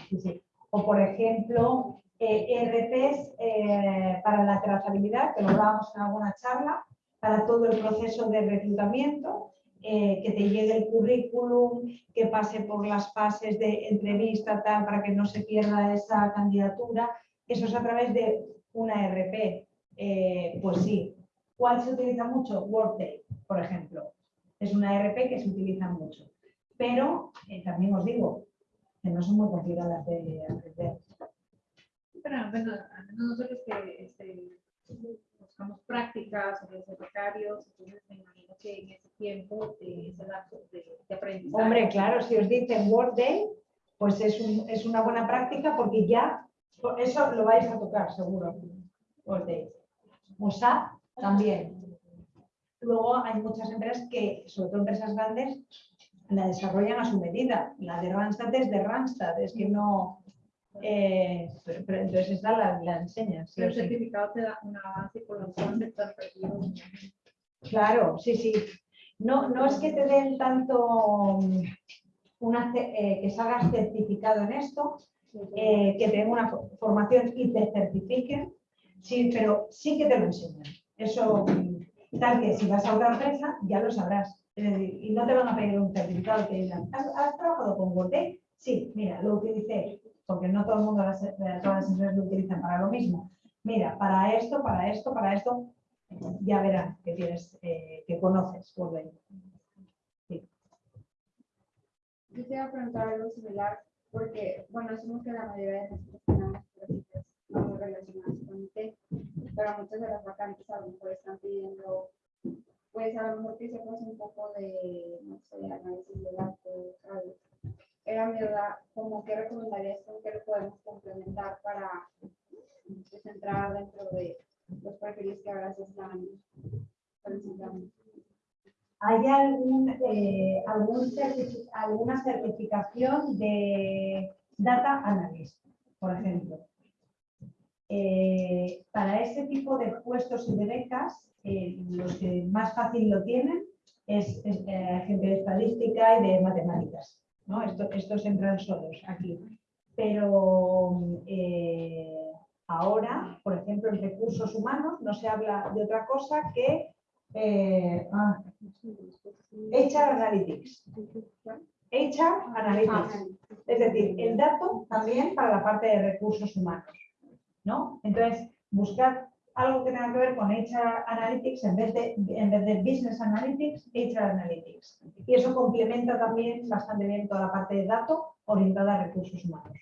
[SPEAKER 2] Sí, sí. O por ejemplo, eh, ERPs eh, para la trazabilidad, que lo hablábamos en alguna charla, para todo el proceso de reclutamiento, eh, que te llegue el currículum, que pase por las fases de entrevista, tal, para que no se pierda esa candidatura. Eso es a través de una ERP. Eh, pues sí. ¿Cuál se utiliza mucho? Workday, por ejemplo. Es una ERP que se utiliza mucho. Pero eh, también os digo que no son muy complicadas de aprender.
[SPEAKER 4] Pero al menos nosotros que este, buscamos prácticas ser becarios, entonces me imagino que en ese tiempo, eh, ese lapso de, de aprendizaje.
[SPEAKER 2] Hombre, claro, si os dicen Workday, pues es, un- es una buena práctica porque ya eso lo vais a tocar seguro. Workday. O SAP también. Luego hay muchas empresas que, sobre todo empresas grandes, la desarrollan a su medida. La de Randstad es de Randstad, es que no... eh, pero, pero entonces esta la, la enseñan. sí
[SPEAKER 4] el certificado te da una base por la cual te estás perdido.
[SPEAKER 2] Claro, sí, sí. No, no es que te den tanto mm, una, eh, que salgas certificado en esto, eh, que tengan una fo- formación y te certifiquen, sí, pero sí que te lo enseñan. Eso, mm, tal que si vas a otra empresa, ya lo sabrás. Y no te van a pedir un certificado que digan, ¿has, has trabajado con Workday? Sí, mira, lo utilicé, porque no todo el mundo, las, todas las empresas lo utilizan para lo mismo. Mira, para esto, para esto, para esto, ya verán que tienes, eh, que conoces Workday.
[SPEAKER 5] Yo te a preguntar algo similar, porque, bueno, asumo que la mayoría de nosotros tenemos prácticas no relacionadas con IT, pero muchas de las vacantes a lo mejor están pidiendo, pues a lo mejor que sepas un poco de, no sé, análisis de datos. Era mi duda, como qué recomendarías, con qué lo podemos complementar para pues, entrar dentro de los perfiles que ahora se están solicitando.
[SPEAKER 2] ¿Hay algún, eh, algún alguna certificación de Data Analyst, por ejemplo? Eh, para ese tipo de puestos y de becas, eh, los que más fácil lo tienen es, es, eh, gente de estadística y de matemáticas. ¿No? Esto- estos entran solos aquí. Pero eh, ahora, por ejemplo, en recursos humanos no se habla de otra cosa que eh, ah, HR Analytics. HR Analytics. Es decir, el dato también para la parte de recursos humanos. ¿no? Entonces, buscar algo que tenga que ver con HR Analytics en vez de, en vez de Business Analytics, HR Analytics. Y eso complementa también bastante bien toda la parte de dato orientada a recursos humanos.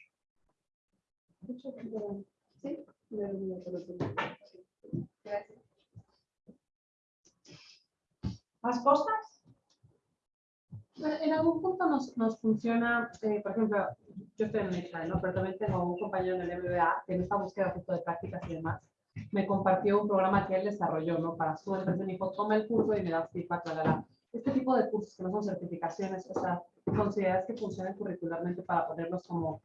[SPEAKER 5] Sí.
[SPEAKER 2] ¿Más cosas?
[SPEAKER 6] Bueno, En algún punto nos, nos funciona, eh, por ejemplo, yo estoy en el ¿no? pero también tengo un compañero en el MBA que en esta búsqueda justo de prácticas y demás, me compartió un programa que él desarrolló ¿no? para su empresa. Me dijo, toma el curso y me das feedback, la, la, la. Este tipo de cursos que no son certificaciones, o sea, consideras que funcionan curricularmente para ponerlos como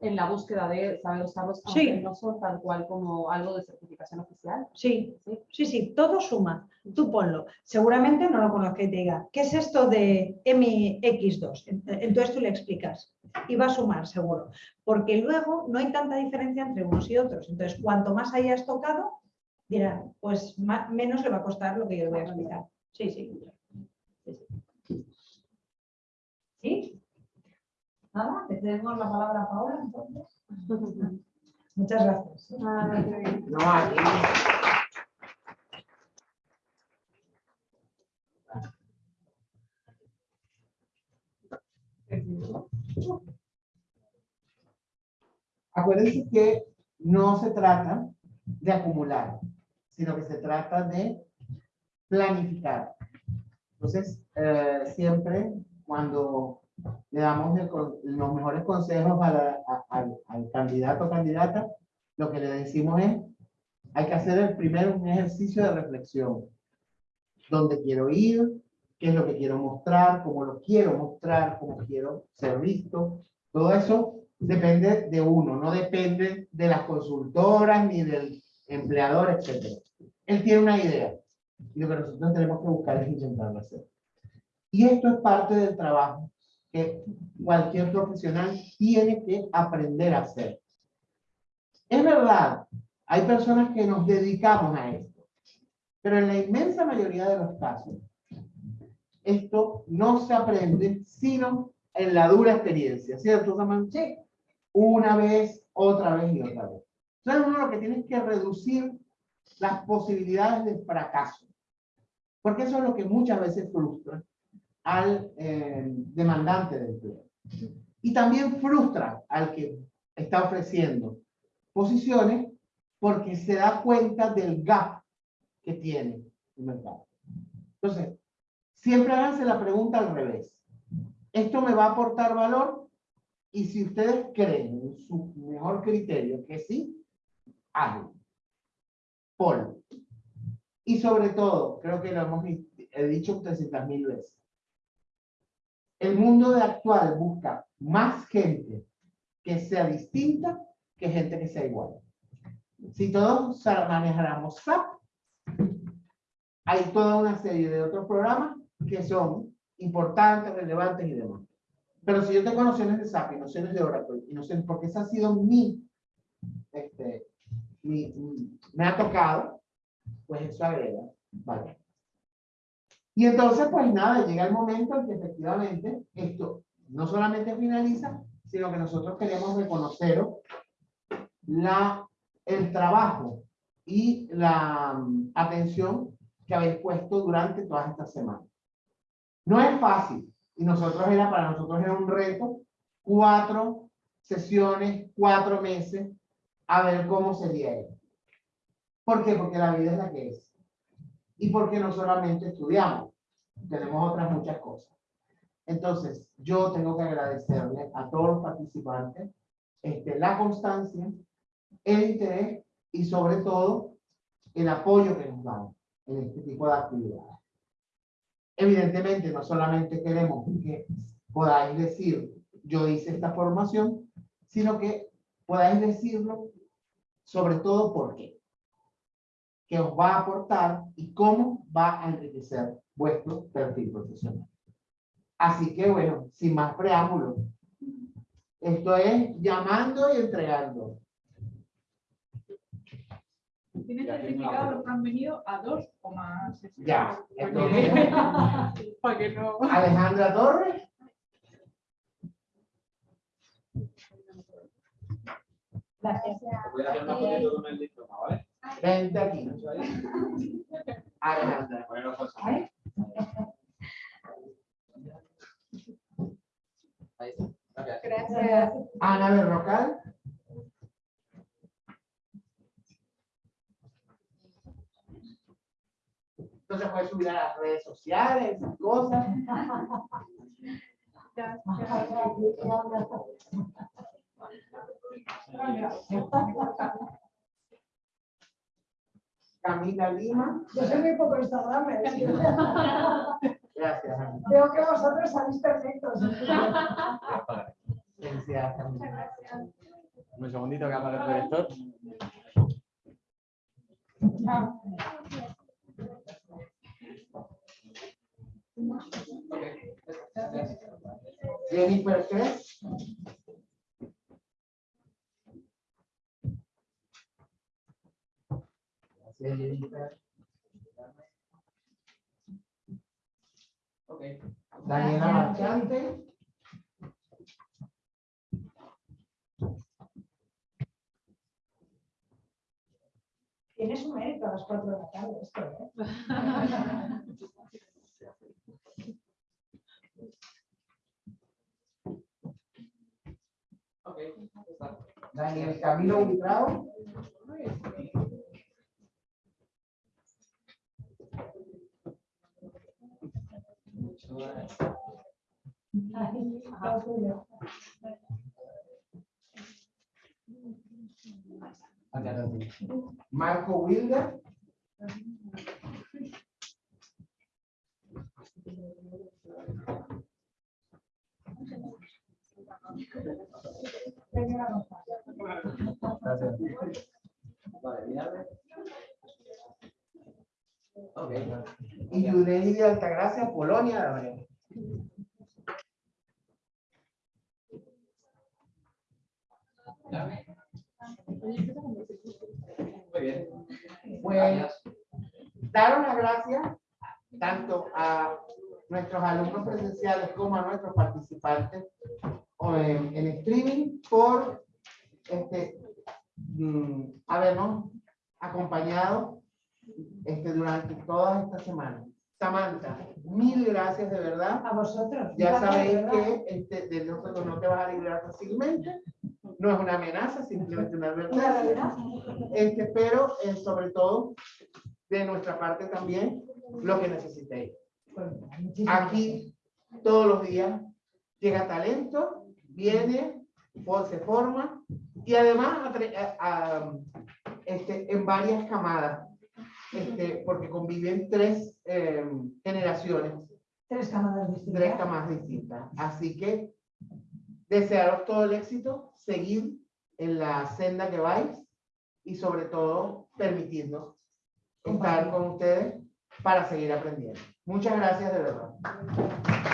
[SPEAKER 6] en la búsqueda de saber usarlos, aunque
[SPEAKER 2] Sí.
[SPEAKER 6] no son tal cual como algo de certificación oficial.
[SPEAKER 2] Sí,
[SPEAKER 6] ¿sí?
[SPEAKER 2] sí, sí, todo suma. Tú ponlo. Seguramente no lo conozca y te diga, ¿qué es esto de MX2? Entonces tú le explicas y va a sumar seguro. Porque luego no hay tanta diferencia entre unos y otros. Entonces, cuanto más hayas tocado, dirá, pues ma- menos le va a costar lo que yo le voy a explicar. Sí, sí. ¿Sí? Nada, le cedemos la palabra a Paola entonces. <laughs> Muchas gracias.
[SPEAKER 6] Ah.
[SPEAKER 1] No, aquí. Acuérdense que no se trata de acumular, sino que se trata de planificar. Entonces, eh, siempre cuando le damos el los mejores consejos a la- a- al, al candidato o candidata, lo que le decimos es, hay que hacer el primero un ejercicio de reflexión. ¿Dónde quiero ir? ¿Qué es lo que quiero mostrar? ¿Cómo lo quiero mostrar? ¿Cómo quiero ser visto? Todo eso depende de uno, no depende de las consultoras ni del empleador, etc. Él tiene una idea y lo que nosotros tenemos que buscar es intentarlo hacer. Y esto es parte del trabajo que cualquier profesional tiene que aprender a hacer. Es verdad, hay personas que nos dedicamos a esto, pero en la inmensa mayoría de los casos, esto no se aprende sino en la dura experiencia, ¿cierto, Samantha? Sí. Una vez, otra vez y otra vez. Entonces uno lo que tiene es que reducir las posibilidades de fracaso, porque eso es lo que muchas veces frustra al eh, demandante de empleo. Y también frustra al que está ofreciendo posiciones porque se da cuenta del gap que tiene el mercado. Entonces, siempre háganse la pregunta al revés. ¿Esto me va a aportar valor? Y si ustedes creen en su mejor criterio que sí, háganlo. Ponlo. Y sobre todo, creo que lo hemos he dicho 300 mil veces. El mundo de actual busca más gente que sea distinta que gente que sea igual. Si todos manejáramos SAP, hay toda una serie de otros programas que son importantes, relevantes y demás. Pero si yo tengo nociones de SAP y nociones de Oracle, y nociones, porque esa ha sido mi, este, mi, mi- me ha tocado, pues eso agrega, ¿vale? Y entonces, pues nada, llega el momento en que efectivamente esto no solamente finaliza, sino que nosotros queremos reconocer la, el trabajo y la mm, atención que habéis puesto durante todas estas semanas. No es fácil, y nosotros era, para nosotros era un reto, cuatro sesiones, cuatro meses, a ver cómo sería esto. ¿Por qué? Porque la vida es la que es. Y porque no solamente estudiamos, tenemos otras muchas cosas. Entonces, yo tengo que agradecerle a todos los participantes este, la constancia, el interés y sobre todo el apoyo que nos dan en este tipo de actividades. Evidentemente, no solamente queremos que podáis decir, yo hice esta formación, sino que podáis decirlo sobre todo por qué. Que os va a aportar y cómo va a enriquecer vuestro perfil profesional. Así que bueno, sin más preámbulos, esto es llamando y entregando.
[SPEAKER 7] ¿Tiene certificado los que han venido a dos o más?
[SPEAKER 1] Ya,
[SPEAKER 7] Para
[SPEAKER 1] entonces, <laughs>
[SPEAKER 7] para que no.
[SPEAKER 1] Alejandra Torres.
[SPEAKER 2] Gracias.
[SPEAKER 8] Voy a hacer una con el diploma, ¿vale?
[SPEAKER 1] Vente aquí.
[SPEAKER 8] Ahí está. Gracias.
[SPEAKER 5] Gracias.
[SPEAKER 1] Ana Berrocal. Entonces puedes subir a las redes sociales y cosas. <laughs> Camila Lima.
[SPEAKER 2] Yo soy muy poco Instagram. <laughs>
[SPEAKER 1] Gracias, Ana.
[SPEAKER 2] Veo que vosotros salís perfectos.
[SPEAKER 1] Camila.
[SPEAKER 8] Un segundito que habla el director.
[SPEAKER 1] Jennifer Cres. Gracias, Jennifer. Daniela Marchante.
[SPEAKER 2] Tienes un mérito a las 4 de la tarde esto, ¿eh?
[SPEAKER 1] Daniel Camilo Buitrao.
[SPEAKER 2] Ay, lo tuyo.
[SPEAKER 1] Marco Wilder.
[SPEAKER 2] Señora González.
[SPEAKER 8] Vale, mírame. Ok.
[SPEAKER 1] Y Yudeli de Altagracia, Polonia.
[SPEAKER 8] Muy bien.
[SPEAKER 1] Pues dar las gracias tanto a nuestros alumnos presenciales como a nuestros participantes o en, en streaming por este, mm, habernos acompañado durante todas estas semanas. Samantha, mil gracias de verdad.
[SPEAKER 2] A vosotros.
[SPEAKER 1] Ya sabéis que este, de nosotros no te vas a librar fácilmente. No es una amenaza, simplemente una advertencia. Este, pero eh, sobre todo, de nuestra parte también, lo que necesitéis.
[SPEAKER 2] Pues,
[SPEAKER 1] Aquí, todos los días, llega talento, viene, se forma, y además a- a- este, en varias camadas, este, porque conviven tres eh, generaciones.
[SPEAKER 2] Tres camadas distintas.
[SPEAKER 1] tres camadas distintas. Así que desearos todo el éxito, seguir en la senda que vais y sobre todo permitirnos estar con ustedes para seguir aprendiendo. Muchas gracias de verdad.